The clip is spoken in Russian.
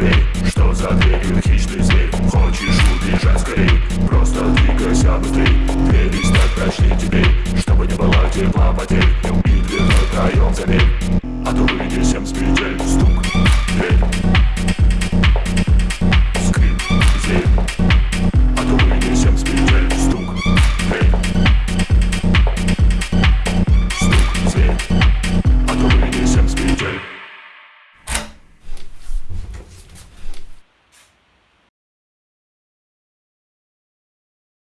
дверь? Что за дверь? Хищный зверь Хочешь убежать скорей? Просто двигайся быстрей Двери стать прочнее теперь Чтобы не было тепла потерь И дверной проем заверь А то выйди всем спить